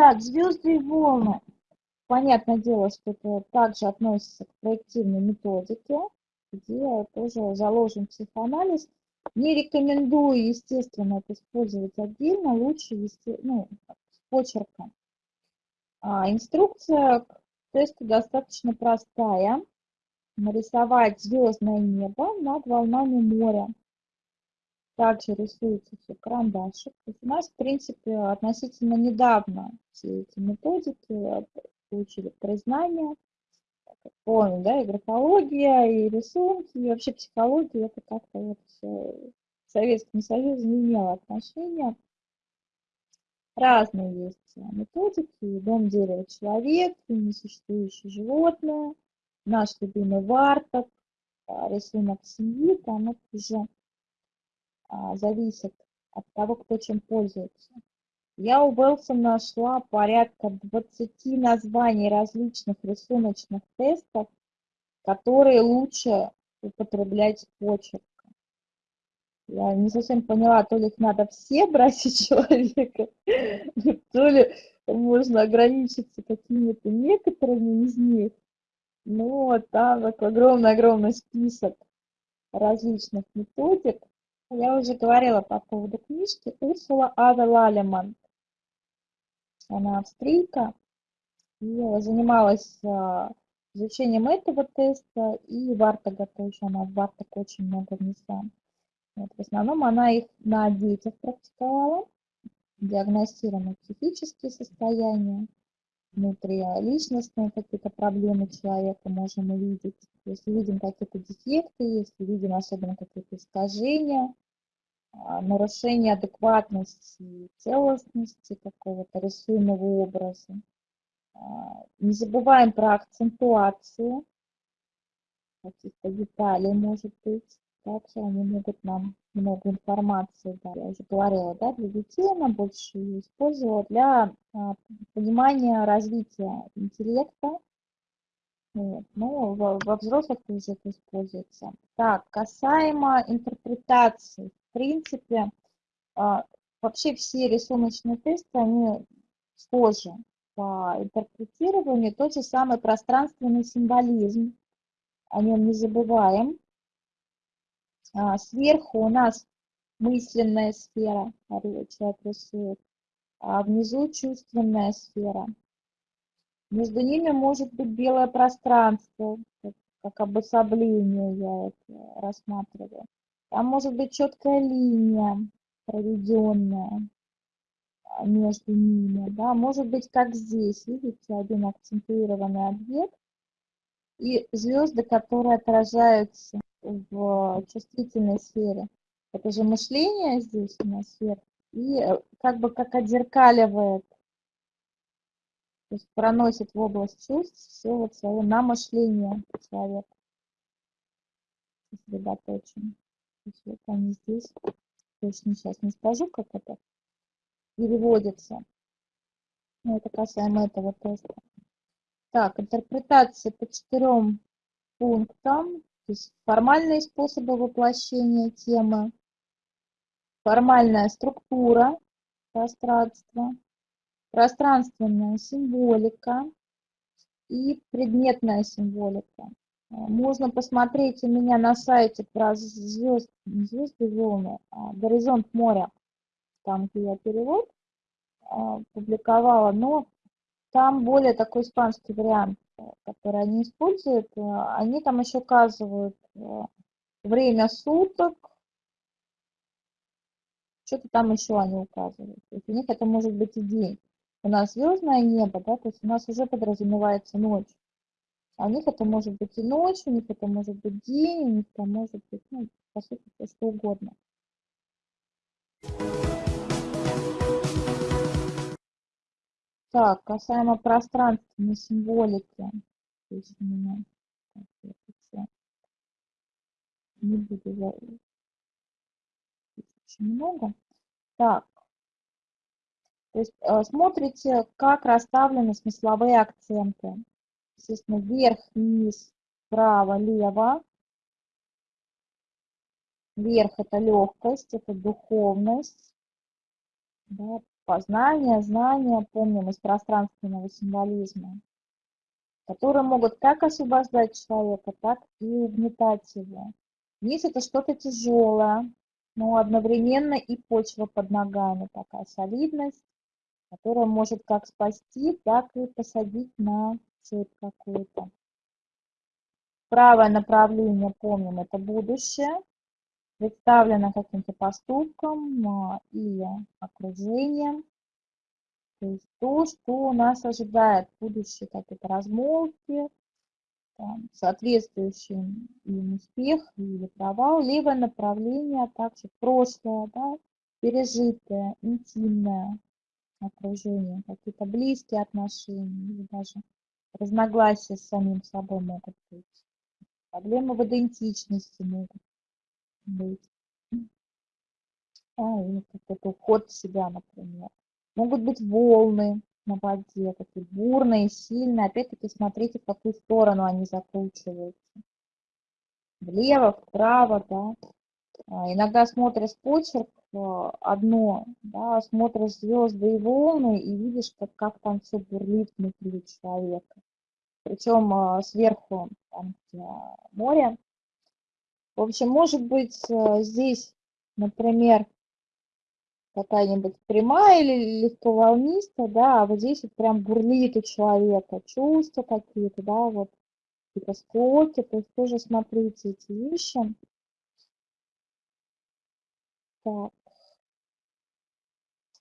Так, звезды и волны. Понятное дело, что это также относится к проективной методике, где тоже заложен психоанализ. Не рекомендую, естественно, это использовать отдельно, лучше вести, ну, с почерком. А, инструкция к тесту достаточно простая. Нарисовать звездное небо над волнами моря. Также рисуется все карандашик. То есть у нас, в принципе, относительно недавно все эти методики получили признание. Помню, да, и графология, и рисунки, и вообще психология, это как-то вот все Советскому Союзу не имело отношения. Разные есть методики, дом, дерево, человек, несуществующее животное, наш любимый варток, а, рисунок семьи, там это уже а, зависит от того, кто чем пользуется. Я у Уэлсона нашла порядка 20 названий различных рисуночных тестов, которые лучше употреблять почерк. Я не совсем поняла, то ли их надо все брать у человека, то ли можно ограничиться какими-то некоторыми из них. Ну, там огромный-огромный список различных методик. Я уже говорила по поводу книжки Урсула Ада Лалеман. Она австрийка и занималась а, изучением этого теста и Вартага тоже. Она в Вартаг очень много внесла. Вот, в основном она их на детях практиковала, диагностируя психические состояния, внутриличностные какие-то проблемы человека можем увидеть. Если видим какие-то дефекты, если видим особенно какие-то искажения, а, нарушение адекватности, целостности какого-то рисуемого образа. А, не забываем про акцентуацию каких-то деталей, может быть. Также они могут нам много информации, да, я уже говорила, да, для детей она больше ее использовала для а, понимания развития интеллекта, вот. Но во, во взрослых тоже это используется. Так, касаемо интерпретации. В принципе, а, вообще все рисуночные тесты, они схожи по интерпретированию. Тот же самый пространственный символизм. О нем не забываем. А, сверху у нас мысленная сфера, человек рисует, а внизу чувственная сфера. Между ними может быть белое пространство, как обособление я это рассматриваю. Там может быть четкая линия проведенная а, между ними. Да? Может быть, как здесь, видите, один акцентуированный объект и звезды, которые отражаются в чувствительной сфере. Это же мышление здесь у нас свет. И э, как бы как отзеркаливает, то есть проносит в область чувств все вот свое на мышление человека. Сосредоточен. То есть вот они здесь. Точно сейчас не скажу, как это переводится. Но это касаемо этого теста. Так, интерпретация по четырем пунктам. То есть формальные способы воплощения темы, формальная структура пространства, пространственная символика. И предметная символика. Можно посмотреть у меня на сайте про звезд, звезды волны, а, горизонт моря, там, где я перевод а, публиковала, но там более такой испанский вариант которые они используют, э, они там еще указывают э, время суток, что-то там еще они указывают. То есть у них это может быть и день. У нас звездное небо, да, то есть у нас уже подразумевается ночь. А у них это может быть и ночь, у них это может быть день, у них это может быть, ну, по сути, все что угодно. Так, касаемо пространственной символики. Здесь у меня так, не буду за очень много. Так, то есть э, смотрите, как расставлены смысловые акценты. Естественно, вверх, вниз, право, лево. Вверх это легкость, это духовность. Да, познания, знания, помним, из пространственного символизма, которые могут как освобождать человека, так и угнетать его. Есть это что-то тяжелое, но одновременно и почва под ногами, такая солидность, которая может как спасти, так и посадить на цепь какую-то. Правое направление, помним, это будущее, представлено каким-то поступком или окружением. То есть то, что нас ожидает в будущее, какие-то размолвки, там, соответствующий им успех или провал, либо направление, также прошлое, да, пережитое, интимное окружение, какие-то близкие отношения, или даже разногласия с самим собой могут быть. Проблемы в идентичности могут быть. А, или какой-то уход в себя, например. Могут быть волны на воде, такие бурные, сильные. Опять-таки смотрите, в какую сторону они закручиваются. Влево, вправо, да. А, иногда смотришь почерк а, одно, да, смотришь звезды и волны и видишь, как, как там все бурлит внутри человека. Причем а, сверху, там, где море. В общем, может быть здесь, например, какая-нибудь прямая или легко волнистая, да, а вот здесь вот прям бурлит у человека чувства какие-то, да, вот какие-то то есть тоже смотрите эти вещи. Так.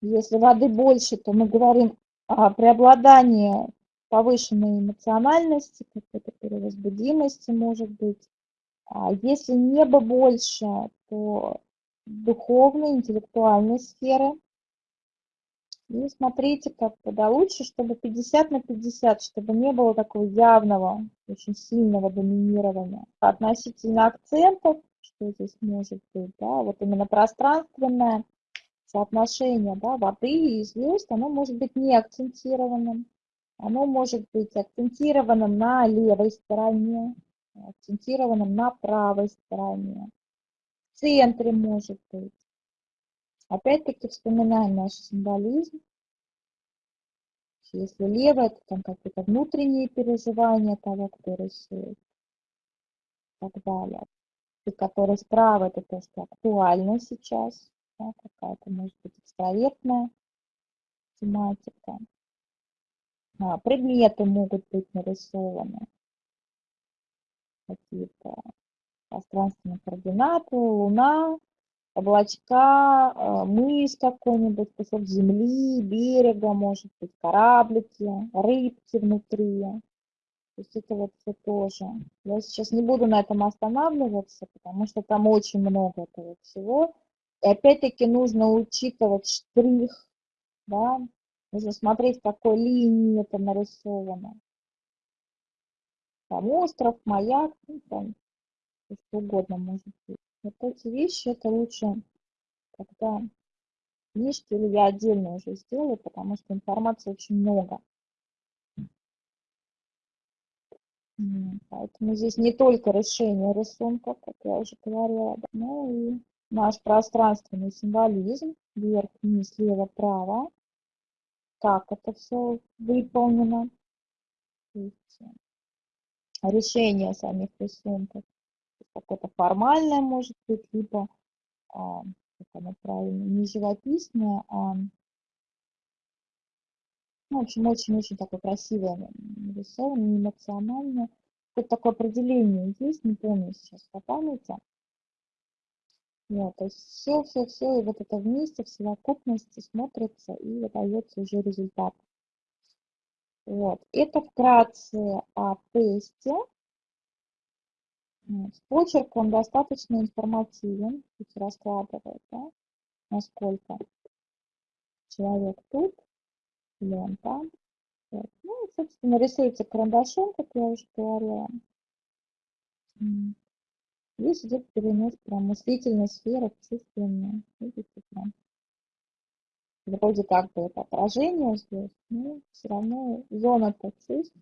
Если воды больше, то мы говорим о преобладании повышенной эмоциональности, какой-то перевозбудимости может быть. А если небо больше, то духовной, интеллектуальной сферы. И смотрите, как тогда лучше, чтобы 50 на 50, чтобы не было такого явного, очень сильного доминирования. Относительно акцентов, что здесь может быть, да, вот именно пространственное соотношение да, воды и звезд, оно может быть не акцентированным. Оно может быть акцентированным на левой стороне, акцентированным на правой стороне центре может быть. Опять-таки вспоминаем наш символизм. Если левое, то там какие-то внутренние переживания того, кто рисует. И так далее. И который справа, это то, что актуально сейчас. Да, какая-то, может быть, экстравертная тематика. А, предметы могут быть нарисованы. Какие-то пространственные координаты, Луна, облачка, э, мыс какой-нибудь, кусок земли, берега, может быть, кораблики, рыбки внутри. То есть это вот все тоже. Я сейчас не буду на этом останавливаться, потому что там очень много этого всего. И опять-таки нужно учитывать штрих, да, нужно смотреть, какой линии это нарисовано. Там остров, маяк, ну, там что угодно может быть. Вот эти вещи это лучше, когда книжки или я отдельно уже сделаю, потому что информации очень много. Поэтому здесь не только решение рисунка, как я уже говорила, но и наш пространственный символизм, вверх, вниз, слева, право, как это все выполнено, э, решение самих рисунков какое-то формальное может быть, либо, а, как оно правильно, не живописное, а, ну, в общем, очень-очень такое красивое нарисовано, эмоциональное. Какое-то такое определение есть, не помню сейчас по памяти. Вот, то есть все, все, все, и вот это вместе, в совокупности смотрится и выдается уже результат. Вот, это вкратце о тесте. С почерком достаточно информативен, тут раскладывает, да, насколько человек тут, или он там. Вот. Ну, и, собственно, рисуется карандашом, как я уже говорила. Здесь идет перенос прям мыслительной сферы в. Видите, прям. Вроде как бы это отражение звезд, но все равно зона-то чувств.